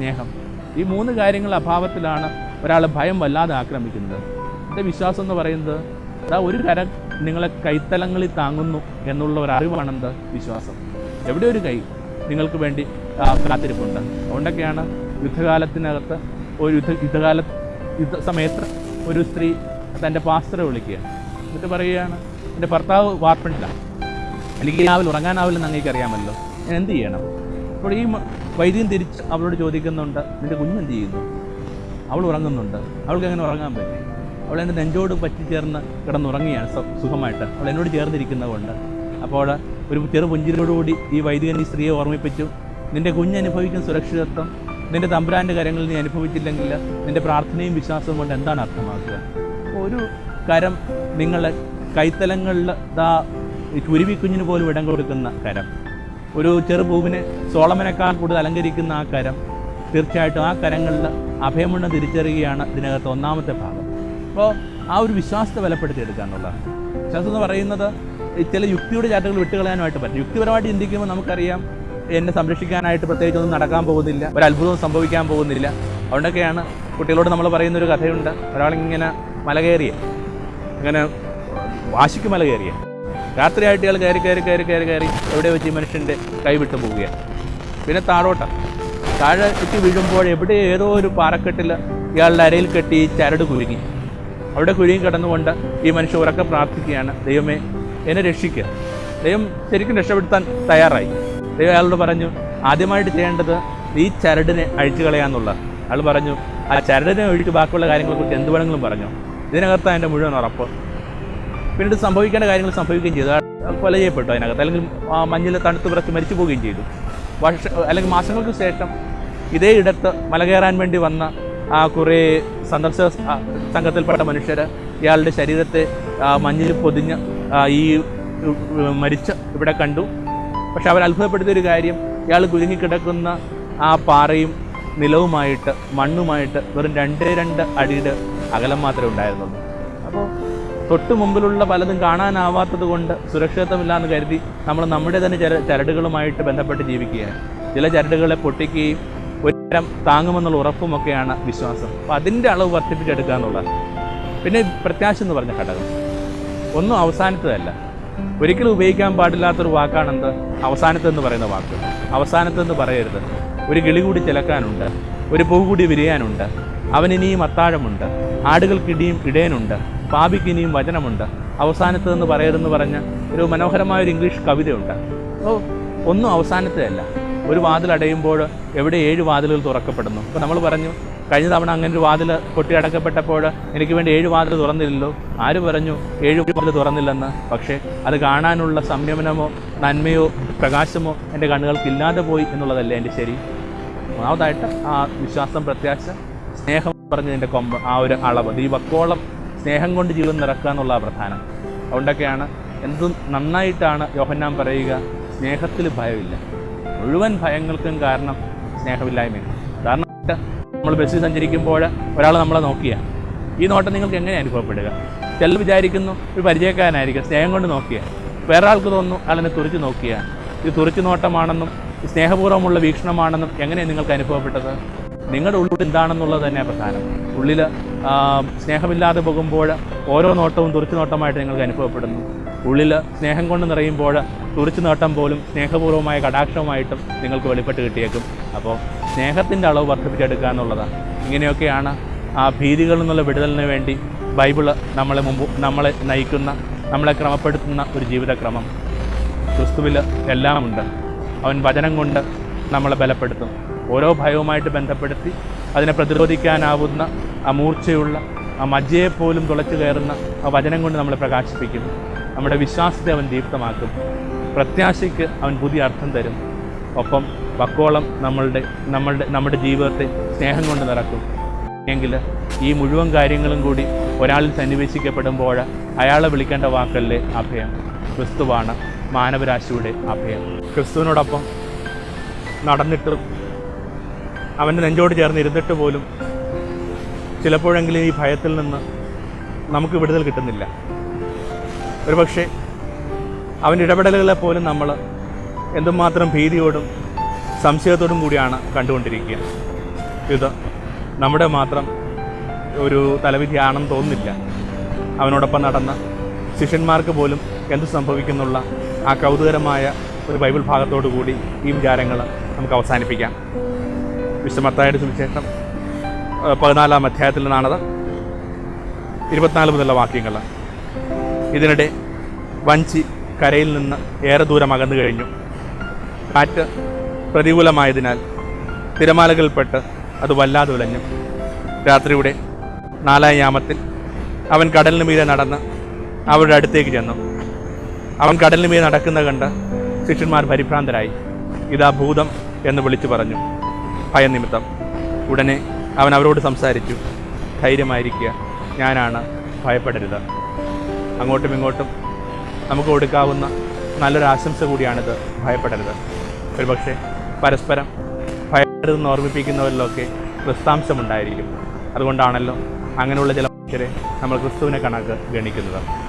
സ്നേഹം. ഈ മൂന്ന് കാര്യങ്ങൾ അഭാവത്തിലാണ് ഒരാൾ ഭയം വല്ലാതെ ആക്രമിക്കുന്നത്. എന്റെ വിശ്വാസം എന്ന് പറയുന്നത് അതാ ഒരു കരം നിങ്ങളെ കൈത്തലങ്ങളിൽ താങ്ങുന്നു എന്നുള്ള ഒരു അറിവാണെന്ത് വിശ്വാസം. എവിടെ ഒരു കൈ നിങ്ങൾക്ക് വേണ്ടി കാത്തിരിപ്പുണ്ട്. അതുകൊണ്ടൊക്കെയാണ് യുദ്ധകാലത്തിനകത്ത് ഒരു യുദ്ധ യുദ്ധകാല യുദ്ധ സമയത്ത് ഒരു സ്ത്രീ തന്റെ പാസ്റ്ററെ വിളിക്കുക. എന്നിട്ട് പറയുകയാണ് എന്റെ ഭർത്താവ് വാർപ്പിണ്ടിലാണ് എനിക്ക് രാവിലെ ഉറങ്ങാനാവില്ലെന്ന് അങ്ങേക്ക് അറിയാമല്ലോ. ഞാൻ എന്ത് ചെയ്യണം? അപ്പോൾ ഈ വൈദ്യം തിരിച്ച് അവളോട് ചോദിക്കുന്നുണ്ട് നിന്റെ കുഞ്ഞെന്ത് ചെയ്യുന്നു? അവൾ ഉറങ്ങുന്നുണ്ട്. അവൾക്ക് എങ്ങനെ ഉറങ്ങാൻ പറ്റി. അവൾ എന്റെ നെഞ്ചോട് പറ്റിച്ചേർന്ന് കിടന്നുറങ്ങിയാണ് സുഖമായിട്ട്. അവൾ എന്നോട് ചേർന്നിരിക്കുന്നത് കൊണ്ട്. അപ്പോൾ ഒരു ചെറു പുഞ്ചിരിയോടുകൂടി ഈ വൈദികൻ ഈ സ്ത്രീയെ ഓർമ്മിപ്പിച്ചു. നിന്റെ കുഞ്ഞ് അനുഭവിക്കുന്ന സുരക്ഷിതത്വം നിന്റെ തമ്പുരാന്റെ കാര്യങ്ങളിൽ നീ അനുഭവിച്ചില്ലെങ്കിൽ നിന്റെ പ്രാർത്ഥനയും വിശ്വാസവും കൊണ്ട് എന്താണ് അർത്ഥമാക്കുക? ഒരു കരം നിങ്ങളെ കൈത്തലങ്ങളിൽ ദാ കുരുവിക്കുഞ്ഞിന് പോലും ഇടം കൊടുക്കുന്ന കരം. ഒരു ചെറുപൂവിനെ സോളമനേക്കാൾ കൂടുതൽ അലങ്കരിക്കുന്ന ആ കരം തീർച്ചയായിട്ടും ആ കരങ്ങളിൽ അഭയമുണ്ണം തിരിച്ചറിയുകയാണ് ഇതിനകത്ത് ഒന്നാമത്തെ ഭാഗം. അപ്പോൾ ആ ഒരു വിശ്വാസത്തെ ബലപ്പെടുത്തിയെടുക്കുക എന്നുള്ളതാണ്. വിശ്വാസം എന്ന് പറയുന്നത് ചില യുക്തിയുടെ ചാറ്റുകൾ വിട്ടുകളയാനായിട്ട് പറ്റും. യുക്തിപരമായിട്ട് ചിന്തിക്കുമ്പോൾ നമുക്കറിയാം എന്നെ സംരക്ഷിക്കാനായിട്ട് പ്രത്യേകിച്ചൊന്നും നടക്കാൻ പോകുന്നില്ല ഒരു അത്ഭുതവും സംഭവിക്കാൻ പോകുന്നില്ല. അതുകൊണ്ടൊക്കെയാണ് കുട്ടികളോട് നമ്മൾ പറയുന്ന ഒരു കഥയുണ്ട്. ഒരാളിങ്ങനെ മല കയറിയ ഇങ്ങനെ വാശിക്ക് മല കയറിയ രാത്രിയായിട്ട് ഇയാൾ കയറി കയറി കയറി കയറി കയറി എവിടെ വെച്ച് ഈ മനുഷ്യന്റെ കൈവിട്ട് പോവുകയാണ് പിന്നെ താഴോട്ട. താഴെ ചുറ്റി വീഴുമ്പോൾ എവിടെ ഏതോ ഒരു പാറക്കെട്ടിൽ ഇയാളുടെ അരയിൽ കെട്ടി ചരട് കുരുങ്ങി. അവിടെ കുരുങ്ങി കിടന്നുകൊണ്ട് ഈ മനുഷ്യ ഉറക്കെ പ്രാർത്ഥിക്കുകയാണ്. ദൈവമേ എന്നെ രക്ഷിക്കുക ദൈവം ശരിക്കും രക്ഷപ്പെടുത്താൻ തയ്യാറായി. ദൈവം അയാളോട് പറഞ്ഞു ആദ്യമായിട്ട് ചെയ്യേണ്ടത് ഈ ചരടിനെ അഴിച്ചു കളയാന്നുള്ള അയാൾ പറഞ്ഞു ആ ചരടിനെ ഒഴിച്ച് ബാക്കിയുള്ള കാര്യങ്ങളെക്കുറിച്ച് എന്ത് വേണമെങ്കിലും പറഞ്ഞു. ഇതിനകത്താണ് എന്റെ മുഴുവൻ ഉറപ്പ്. പിന്നീട് സംഭവിക്കേണ്ട കാര്യങ്ങൾ സംഭവിക്കുകയും ചെയ്തു. കൊല ചെയ്യപ്പെട്ടു അതിനകത്ത്. അല്ലെങ്കിൽ മഞ്ഞിൽ തണുത്ത് വിറച്ച് മരിച്ചു പോവുകയും ചെയ്തു. വർഷ അല്ലെങ്കിൽ മാസങ്ങൾക്ക് ശേഷം ഇതേ ഇടത്ത് മല കയറാൻ വേണ്ടി വന്ന ആ കുറേ സന്ദർശക സംഘത്തിൽപ്പെട്ട മനുഷ്യർ ഇയാളുടെ ശരീരത്തെ മഞ്ഞിൽ പൊതിഞ്ഞ് ഈ മരിച്ച ഇവിടെ കണ്ടു. പക്ഷെ അവർ അത്ഭുതപ്പെടുത്തിയൊരു കാര്യം ഇയാൾ കുരുങ്ങിക്കിടക്കുന്ന ആ പാറയും നിലവുമായിട്ട് മണ്ണുമായിട്ട് വെറും രണ്ടേ രണ്ട് അടിയുടെ അകലം മാത്രമേ ഉണ്ടായിരുന്നുള്ളൂ. തൊട്ട് മുമ്പിലുള്ള പലതും കാണാനാവാത്തത് കൊണ്ട് സുരക്ഷിതത്വമില്ലാന്ന് കരുതി നമ്മൾ നമ്മുടെ തന്നെ ചര ചരടുകളുമായിട്ട് ബന്ധപ്പെട്ട് ജീവിക്കുകയാണ്. ചില ചരടുകളെ പൊട്ടിക്കുകയും ഒരു താങ്ങുമെന്നുള്ള ഉറപ്പുമൊക്കെയാണ് വിശ്വാസം. അപ്പോൾ അതിന്റെ അളവ് വർദ്ധിപ്പിച്ചെടുക്കുക എന്നുള്ളത് പിന്നെ പ്രത്യാശ എന്ന് പറഞ്ഞ ഘടകം. ഒന്നും അവസാനത്തതല്ല. ഒരിക്കലും ഉപയോഗിക്കാൻ പാടില്ലാത്തൊരു വാക്കാണെന്ത്? അവസാനത്തെന്ന് പറയുന്ന വാക്ക്. അവസാനത്തെന്ന് പറയരുത്. ഒരു കിളി കൂടി ചിലക്കാനുണ്ട്. ഒരു പൂ കൂടി വിരിയാനുണ്ട്. അവനിനിയും അത്താഴമുണ്ട്. ആടുകൾക്കിടിയും ഇടയനുണ്ട്. പാപിക്കിനിയും വചനമുണ്ട്. അവസാനത്ത് അവസാനത്തെന്ന് പറയരുതെന്ന് പറഞ്ഞ ഒരു മനോഹരമായ ഒരു ഇംഗ്ലീഷ് കവിതയുണ്ട്. അപ്പോൾ ഒന്നും അവസാനത്തെയല്ല ഒരു വാതിൽ അടയുമ്പോൾ എവിടെ ഏഴ് വാതിലുകൾ തുറക്കപ്പെടുന്നു? അപ്പോൾ നമ്മൾ പറഞ്ഞു കഴിഞ്ഞ തവണ അങ്ങനെ ഒരു വാതിൽ കൊട്ടി അടക്കപ്പെട്ടപ്പോൾ എനിക്ക് വേണ്ടി ഏഴ് വാതിൽ തുറന്നില്ലല്ലോ. ആര് പറഞ്ഞു ഏഴ് വാതിൽ തുറന്നില്ലെന്ന്? പക്ഷേ അത് കാണാനുള്ള സംയമനമോ നന്മയോ പ്രകാശമോ എന്റെ കണ്ണുകൾക്ക് ഇല്ലാതെ പോയി എന്നുള്ളതല്ലേ എന്റെ ശരി? ഒന്നാമതായിട്ട് ആ വിശ്വാസം പ്രത്യാശ സ്നേഹം പറഞ്ഞതിന്റെ കൊമ്പ് ആ ഒരു അളവ് ദീപക്കോളം സ്നേഹം കൊണ്ട് ജീവിതം നിറക്കുക എന്നുള്ള പ്രധാനം. അതുകൊണ്ടൊക്കെയാണ് എന്തും നന്നായിട്ടാണ് യോഹന്നാൻ പറയുക സ്നേഹത്തിൽ ഭയമില്ല. മുഴുവൻ ഭയങ്ങൾക്കും കാരണം സ്നേഹമില്ലായ്മയാണ്. കാരണം നമ്മൾ ബസ്സിൽ സഞ്ചരിക്കുമ്പോൾ ഒരാൾ നമ്മളെ നോക്കിയ. ഈ നോട്ടം നിങ്ങൾക്ക് എങ്ങനെ അനുഭവപ്പെടുക? ചിലർ വിചാരിക്കുന്നു ഒരു പരിചയക്കാരനായിരിക്കും സ്നേഹം കൊണ്ട് നോക്കിയ. വേറെ ആൾക്ക് തോന്നുന്നു അയാളെന്നെ തുറിച്ച് നോക്കിയ. ഇത് തുറച്ചു നോട്ടമാണെന്നും സ്നേഹപൂർവമുള്ള വീക്ഷണമാണെന്നും എങ്ങനെയാണ് നിങ്ങൾക്ക് അനുഭവപ്പെട്ടത്? നിങ്ങളുടെ ഉള്ളിൽ എന്താണെന്നുള്ളത് തന്നെ പ്രധാനം. ഉള്ളിൽ സ്നേഹമില്ലാതെ പോകുമ്പോൾ ഓരോ നോട്ടവും തുറച്ചു നോട്ടമായിട്ട് നിങ്ങൾക്ക് അനുഭവപ്പെടുന്നു. ഉള്ളിൽ സ്നേഹം കൊണ്ട് നിറയുമ്പോൾ തുറച്ചു നോട്ടം പോലും സ്നേഹപൂർവമായ കടാക്ഷമായിട്ടും നിങ്ങൾക്ക് വെളിപ്പെട്ട് കിട്ടിയേക്കും. അപ്പോൾ സ്നേഹത്തിന്റെ അളവ് വർദ്ധിപ്പിച്ചെടുക്കുക എന്നുള്ളതാണ്. ഇങ്ങനെയൊക്കെയാണ് ആ ഭീതികളിൽ നിന്നുള്ള വിടുതലിന് വേണ്ടി ബൈബിൾ നമ്മളെ മുമ്പ് നമ്മളെ നയിക്കുന്ന നമ്മളെ ക്രമപ്പെടുത്തുന്ന ഒരു ജീവിതക്രമം. ക്രിസ്തുവിൽ എല്ലാമുണ്ട്. അവൻ വചനം കൊണ്ട് നമ്മളെ ബലപ്പെടുത്തും. ഓരോ ഭയവുമായിട്ട് ബന്ധപ്പെടുത്തി അതിനെ പ്രതിരോധിക്കാനാവുന്ന ആ മൂർച്ചയുള്ള ആ മജ്ജയെ പോലും തുളച്ചു കയറുന്ന ആ വചനം കൊണ്ട് നമ്മളെ പ്രകാശിപ്പിക്കും നമ്മുടെ വിശ്വാസത്തെ അവൻ ദീപ്തമാക്കും പ്രത്യാശയ്ക്ക് അവൻ പുതിയ അർത്ഥം തരും. ഒപ്പം വക്കോളം നമ്മളുടെ നമ്മളുടെ നമ്മുടെ ജീവിതത്തെ സ്നേഹം കൊണ്ട് നിറക്കും. എങ്കിൽ ഈ മുഴുവൻ കാര്യങ്ങളും കൂടി ഒരാളിൽ സന്നിവേശിക്കപ്പെടുമ്പോൾ അയാളെ വിളിക്കേണ്ട വാക്കല്ലേ അഭയം? ക്രിസ്തുവാണ് മാനവരാശിയുടെ അഭയം. ക്രിസ്തുവിനോടൊപ്പം നടന്നിട്ടും അവന്റെ നെഞ്ചോട് ചേർന്ന് ഇരുന്നിട്ട് പോലും ചിലപ്പോഴെങ്കിലും ഈ ഭയത്തിൽ നിന്ന് നമുക്ക് വിടുതൽ കിട്ടുന്നില്ല. ഒരു പക്ഷേ അവന്റെ ഇടപെടലുകളെ പോലും നമ്മൾ എന്തുമാത്രം ഭീതിയോടും സംശയത്തോടും കൂടിയാണ് കണ്ടുകൊണ്ടിരിക്കുക. ഇത് നമ്മുടെ മാത്രം ഒരു തലവിധിയാണെന്ന് തോന്നുന്നില്ല. അവനോടൊപ്പം നടന്ന ശിഷ്യന്മാർക്ക് പോലും എന്ത് സംഭവിക്കുന്നുള്ള ആ കൗതുകരമായ ഒരു ബൈബിൾ ഭാഗത്തോടു കൂടി ഈ വിചാരങ്ങൾ നമുക്ക് അവസാനിപ്പിക്കാം. വിശ്വമത്തായുടെ സുവിശേഷം പതിനാലാം അധ്യായത്തിൽ നിന്നാണത്. ഇരുപത്തിനാല് മുതലുള്ള വാക്യങ്ങൾ ഇതിനിടെ വഞ്ചി കരയിൽ നിന്ന് ഏറെ ദൂരം അകന്നു കഴിഞ്ഞു. കാറ്റ് പ്രതികൂലമായതിനാൽ തിരമാലകൾപ്പെട്ട് അത് വല്ലാതെ ഉലഞ്ഞു രാത്രിയുടെ നാലാം യാമത്തിൽ അവൻ കടലിന് മീതെ നടന്ന് അവരുടെ അടുത്തേക്ക് ചെന്നു. അവൻ കടലിന് മീതെ നടക്കുന്ന കണ്ട് ശിഷ്യന്മാർ പരിഭ്രാന്തരായി. ഇതാ ഭൂതം എന്ന് വിളിച്ചു പറഞ്ഞു. ഭയനിമിത്തം. ഉടനെ അവൻ അവരോട് സംസാരിച്ചു. ധൈര്യമായിരിക്കുക. ഞാനാണ് ഭയപ്പെടരുത്. അങ്ങോട്ടും ഇങ്ങോട്ടും നമുക്ക് കൊടുക്കാവുന്ന നല്ലൊരു ആശംസ കൂടിയാണിത്. ഭയപ്പെടരുത്. ഒരുപക്ഷെ പരസ്പരം ഭയപ്പെടരുതെന്ന് ഓർമ്മിപ്പിക്കുന്നവരിലൊക്കെ ക്രിസ്താംശമുണ്ടായിരിക്കും. അതുകൊണ്ടാണല്ലോ അങ്ങനെയുള്ള ചില മനുഷ്യരെ നമ്മൾ ക്രിസ്തുവിനെ കണക്ക് ഗണിക്കുന്നത്.